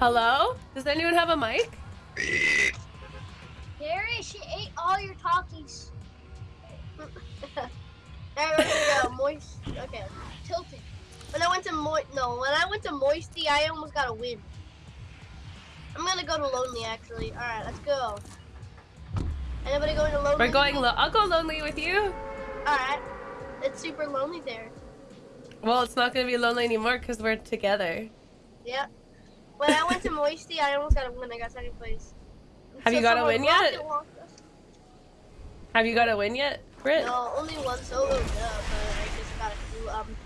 Hello? Does anyone have a mic? Gary, she ate all your talkies. Alright, we're go. Moist. Okay. Tilted. When I went to Moist, no, when I went to Moisty, I almost got a win. I'm gonna go to Lonely, actually. Alright, let's go. Anybody going to Lonely? We're going lo- I'll go lonely with you. Alright. It's super lonely there. Well, it's not gonna be lonely anymore because we're together. Yep. When I went to Moisty, I almost got a win. I got second place. Have you got a win yet? rocket launched us. Have you got a win yet, Britt? No, only one solo dub, but I just got a few, um...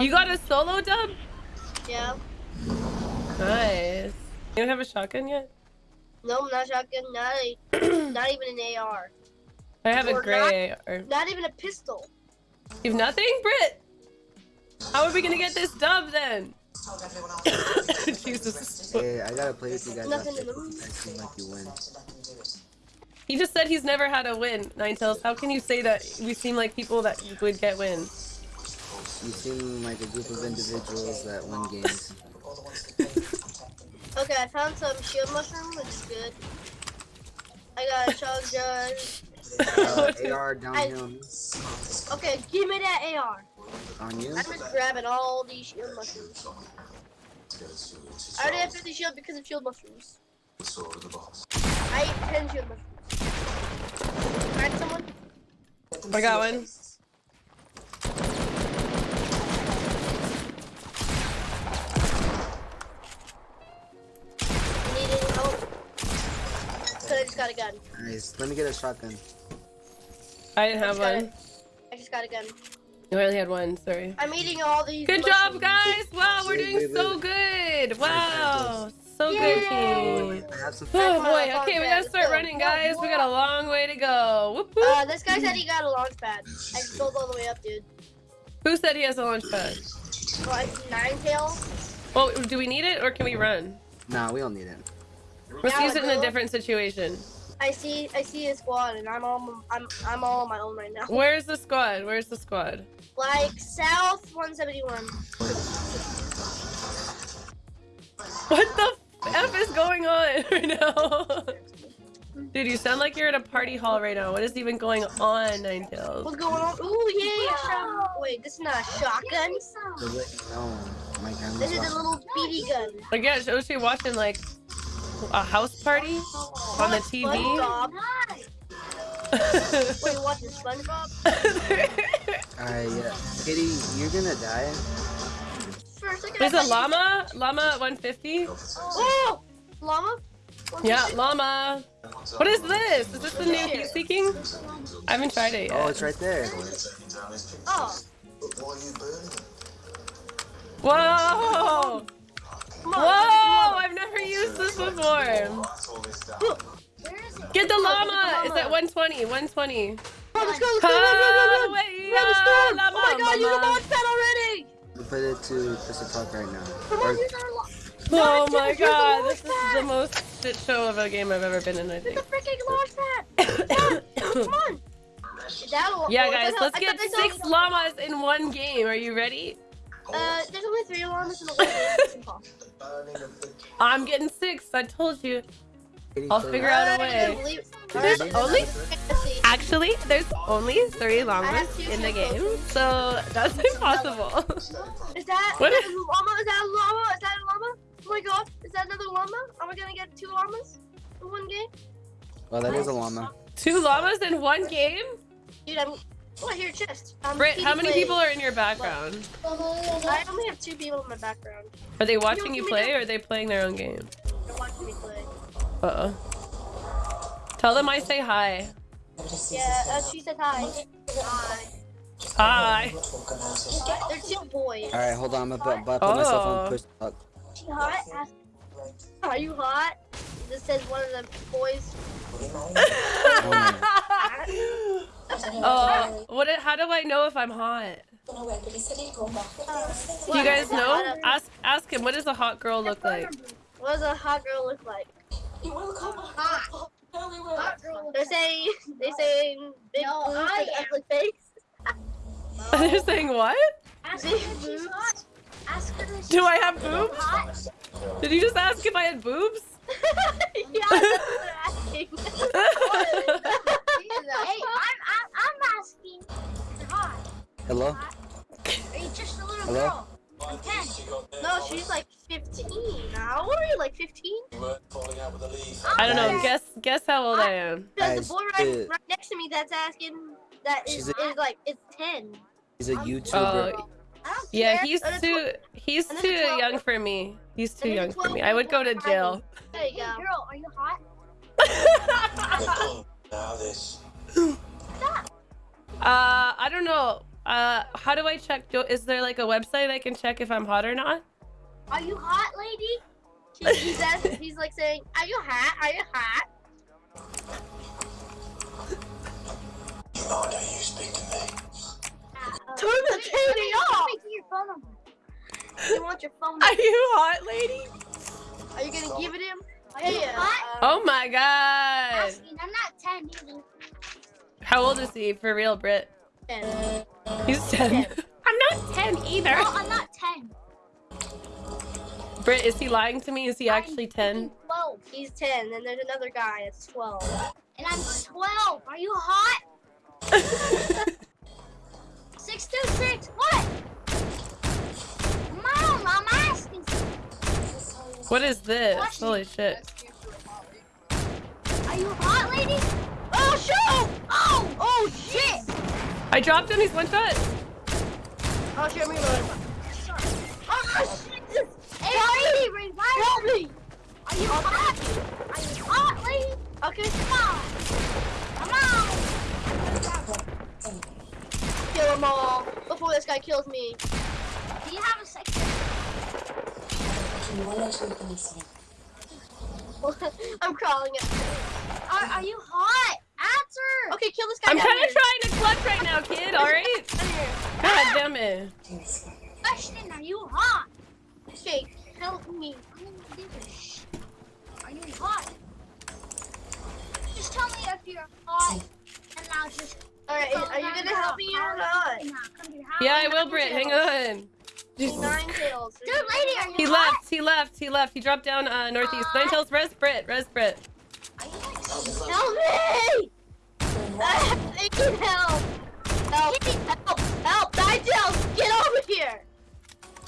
You got a solo dub? Yeah. Nice. You don't have a shotgun yet? No, not shotgun, not a, not even an AR. I have a Or gray or Not even a pistol. You have nothing, Britt? How are we gonna get this dub then? Jesus. Hey, I gotta play with you guys Nothing after. to lose. I seem like you win. He just said he's never had a win, Ninetales. How can you say that we seem like people that would get wins? You seem like a group of individuals that win games. Okay, I found some shield mushroom, which is good. I got a shotgun. Uh, AR down I- here Okay, give me that AR. on you. I'm just grabbing all these shield mushrooms. I already have 50 shield because of shield mushrooms. I ate 10 shield mushrooms. Find someone? I got one. Got a gun. Nice. Let me get a shotgun. I didn't have got one. it. I just got a gun. You only had one, sorry. I'm eating all these. Good job, guys! Wow, we're Wait, doing wait, so wait. good! Wow! So good, team! I have some. Oh boy, okay, we gotta start running, guys. We got a long way to go. Whoop, whoop. Uh, this guy said he got a launch pad. I just scrolled all the way up, dude. Who said he has a launch pad? Like nine tail. Well, do we need it or can we run? Nah, we don't need it. Let's Yeah, use it in a different situation. I see. I see a squad, and I'm all. I'm. I'm all on my own right now. Where's the squad? Where's the squad? Like south 171. What the f is going on right now? Dude, you sound like you're at a party hall right now. What is even going on, Ninetales? What's going on? Ooh yeah. shot- Wait, this is not a shotgun. To let you know, my gun This is a little BB gun. Like, yeah, was she watching like a house party on the TV? SpongeBob. Wait, you watching SpongeBob? Alright, yeah. Uh, Kitty, you're gonna die. First, I There's a llama, llama 150. Oh, llama. Yeah, llama. What is this? Is this the new heat seeking? I haven't tried it oh, yet. Oh, it's right there. Oh, Whoa! Whoa! I've never used this before. Get the llama! It's at 120, 120. Come on, let's go, let's go, run, run, run, run. Highway, Run, uh, storm. llama, Oh my god, use the llama. launch pad already. We put it to Crystal Park right now. Come on, use our. Oh Not my god, launch this is the most shit show of a game I've ever been in, I Use think. the freaking launch pad. Come on. That a- Yeah, oh, guys, let's get thought six llamas in one game. Are you ready? Uh, there's only three llamas in the world. I'm getting six. I told you. I'll figure out a way. There's only- Actually, there's only three I llamas in the game, so that's impossible. Is that, What is is- that a llama? Is that a llama? Is that a llama? Oh my god, is that another llama? Are we gonna get two llamas in one game? Well, that is a llama. Two llamas in one game? Dude, I'm. Oh, I hear a chest. Um, Britt, how many play. people are in your background? I only have two people in my background. Are they watching give you play or are they playing their own game? They're watching me play. Uh oh. Tell them I say hi. Yeah, uh, she said hi. Hi. Hi. They're two boys. Alright, hold on. I'm about, about to put myself Oh. on push up. She hot? Are you hot? This says one of the boys. Oh, oh, what? How do I know if I'm hot? Do you guys know? Ask ask him. What does a hot girl look like? What does a hot girl look like? They're saying they saying big No, boobs I and am. ugly face. They're saying what? Ask her Big if she's boobs. hot. Ask her if Do I have boobs? hot. Did you just ask if I had boobs? yeah, that's asking. Hey, I'm, I'm, I'm asking. if You're. Hello? Are you just a little Hello? girl? I'm 10. no, she's like 15. How old are you? Like 15? I don't know. Guess guess how old I am. Because Guys, the boy right, uh, right next to me that's asking that is, She's is like it's 10. He's a Oh, YouTuber. I yeah, he's too he's too it's a 12 young for me. He's too young for me. I would go to jail. There you Hey, go. girl, are you hot? Uh, I don't know. Uh, how do I check? Do, is there like a website I can check if I'm hot or not? Are you hot, lady? He, he's, he's like saying, Are you hot? Are you hot? Turn the Let me- TV let me- off. Let me get your phone number. You want your phone? Are you hot, lady? Are you gonna give it him? Are Hey, uh. Oh my god. I'm not 10 either. How old is he for real, Brit? ten. He's 10. I'm not 10 either. No, I'm not 10. Brit, is he lying to me? Is he actually I'm 10? 12. He's ten, and there's another guy that's twelve. And I'm 12. Are you hot? 626. What? Mom, I'm asking. What is this? Holy shit. Are you hot, lady? Oh shoot! Oh! Oh shit! I dropped him. He's one shot. Oh shit! I'm gonna. Oh shit! Hey, lady, revive Help me! Are you hot? Are you hot, lady? Okay, Come on. Come on. kill them all before this guy kills me. Do you have a second? I'm crawling it. Are, are you hot? Answer. Okay, kill this guy. I'm kind of trying to clutch right now, kid. All right. Down here. God damn it. Question, are you hot? Okay, help me. I'm gonna do this. Are you hot? Just tell me if you're hot, and I'll just. Alright, are you gonna help me or not? And I'll come to your house. Yeah, I will, Brit. Hang on. Jesus Nine Christ. kills. Dude, lady, are you He hot? left. He left. He left. He dropped down uh, northeast. Nine tails. Res Brit. Res Brit. Are you like Help me! I need help! Help! Help! Help! Nigel! Get over here!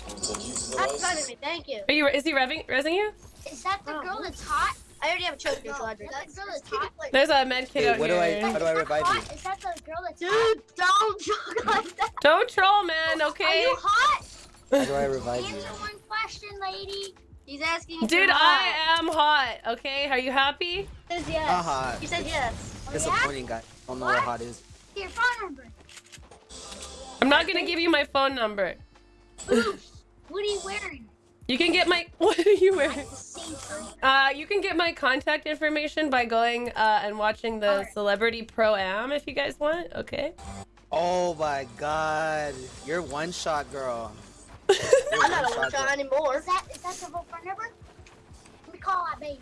That's better me, thank you. Are you? Is he revving, resing you? Is that the Oh. girl that's hot? I already have a choker, so I Is that girl that's hot? There's a med kit Hey, out what do I- here. how do I revive hot? you? Is that the girl that's hot? Dude, don't joke like that! Don't troll, man. Okay? Are you hot? How do I revive you? Answer one question, lady. He's asking if Dude, you're I hot. am hot. Okay. Are you happy? He says yes. Haha. He said yes. Yeah? Disappointing guy. I Don't know what What? hot is. Your phone number. I'm not gonna give you my phone number. Oops. What are you wearing? You can get my. What are you wearing? The same shirt. Uh, you can get my contact information by going uh, and watching the Alright. Celebrity Pro Am if you guys want. Okay. Oh my god. You're one shot girl. You're I'm not a one-shot one shot girl. anymore. Is that is that the whole phone number? Let me call that baby.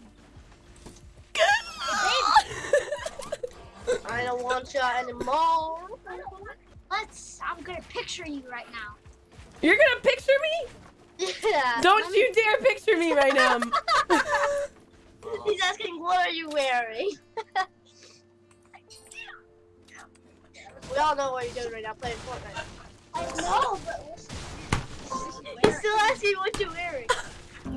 I don't want shot anymore. Let's. I'm gonna picture you right now. You're gonna picture me? Yeah. Don't you dare picture me right now. He's asking, what are you wearing? we all know what you're doing right now, playing Fortnite. I know, but He's still asking what you're wearing.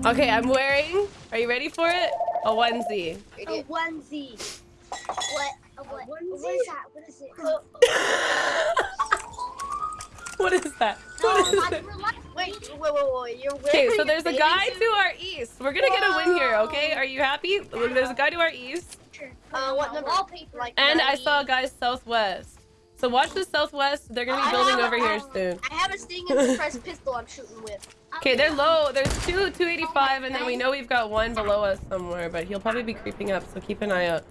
okay, I'm wearing. Are you ready for it? A onesie. a onesie. What? A what? What is that? What is it? what is that? No, What is it? Wait, wait, wait, wait. You're wearing Okay, so there's a guy suit? to our east. We're gonna get a win here, okay? Are you happy? There's a guy to our east, Uh, what number? Wallpaper. Like and I saw a guy southwest. So watch the southwest. They're gonna be building over here soon. I have a sting suppressed pistol I'm shooting with. Okay, they're low. There's two 285, and then we know we've got one below us somewhere, but he'll probably be creeping up, so keep an eye out.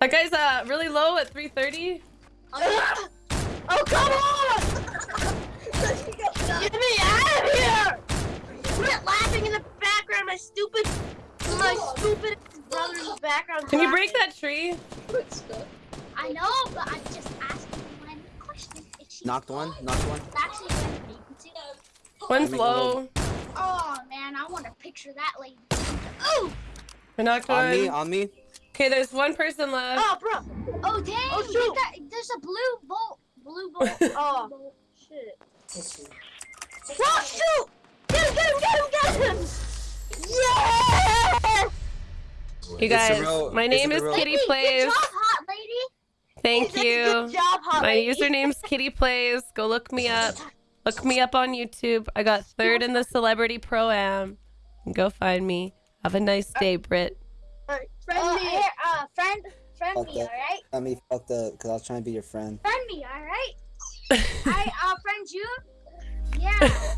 That guy's uh really low at 330. oh, come on! Get me out of here! Quit laughing in the background. My stupid, my stupid brother in the background. Can you break that tree? I know, but I'm just asking one question. Is she Knocked one. Knocked one. actually going to be One's low. Oh man, I want to picture that lady. Oh, I knocked On me. one. On me. Okay, there's one person left. Oh, bro. oh dang! Oh, shoot. that- there's a blue bolt. Blue bolt. Oh. Shit. Oh, shoot! Get him, get him, get him, get him! Yeah! You guys, real- my name is real- Kitty Lady, Plays. Good job, hot lady. Thank Good you. job, hot My lady. username's Kitty Plays. Go look me up. Look me up on YouTube. I got third in the Celebrity Pro Am. Go find me. Have a nice day, Britt. Alright, friend Uh, me. here, uh, friend, friend me, alright? Let me fuck the, cause I was trying to be your friend. Friend me, alright? I'll friend you? Yeah.